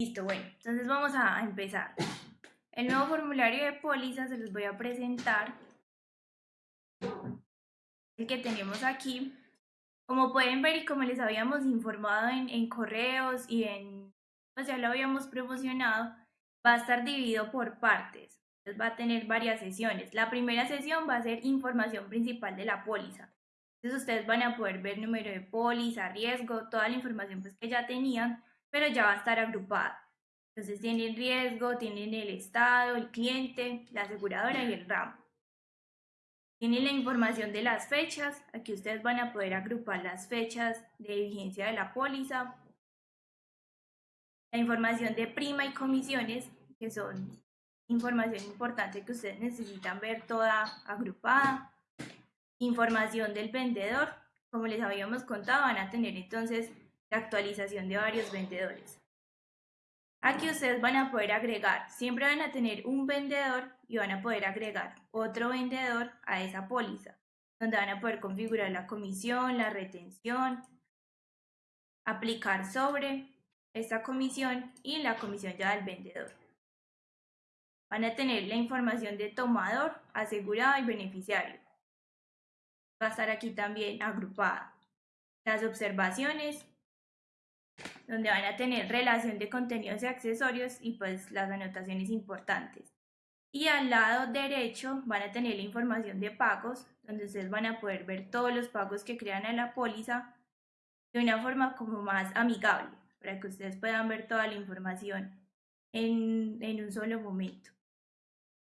Listo, bueno, entonces vamos a empezar. El nuevo formulario de póliza se los voy a presentar. El que tenemos aquí. Como pueden ver y como les habíamos informado en, correos y en, pues ya lo habíamos promocionado, va a estar dividido por partes. Entonces va a tener varias sesiones. La primera sesión va a ser información principal de la póliza. Entonces ustedes van a poder ver número de póliza, riesgo, toda la información pues que ya tenían, pero ya va a estar agrupada. Entonces tienen riesgo, tienen el estado, el cliente, la aseguradora y el ramo. Tienen la información de las fechas, aquí ustedes van a poder agrupar las fechas de vigencia de la póliza. La información de prima y comisiones, que son información importante que ustedes necesitan ver toda agrupada información del vendedor. Como les habíamos contado, van a tener entonces la actualización de varios vendedores. Aquí ustedes van a poder agregar, siempre van a tener un vendedor y van a poder agregar otro vendedor a esa póliza, donde van a poder configurar la comisión, la retención, aplicar sobre esta comisión y la comisión ya del vendedor. Van a tener la información de tomador, asegurado y beneficiario va a estar aquí también agrupada. Las observaciones, donde van a tener relación de contenidos y accesorios y pues las anotaciones importantes. Y al lado derecho van a tener la información de pagos, donde ustedes van a poder ver todos los pagos que crean en la póliza de una forma como más amigable, para que ustedes puedan ver toda la información en, en un solo momento.